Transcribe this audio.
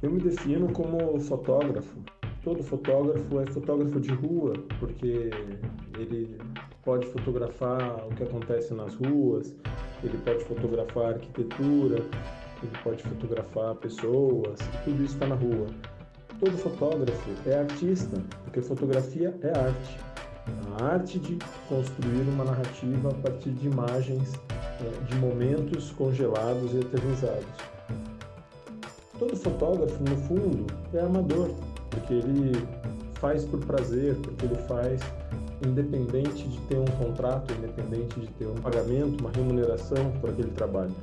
Eu me defino como fotógrafo. Todo fotógrafo é fotógrafo de rua, porque ele pode fotografar o que acontece nas ruas, ele pode fotografar arquitetura, ele pode fotografar pessoas, tudo isso está na rua. Todo fotógrafo é artista, porque fotografia é arte. A arte de construir uma narrativa a partir de imagens, eh, de momentos congelados e eternizados. Todo fotógrafo, no fundo, é amador, porque ele faz por prazer, porque ele faz independente de ter um contrato, independente de ter um pagamento, uma remuneração por aquele trabalho.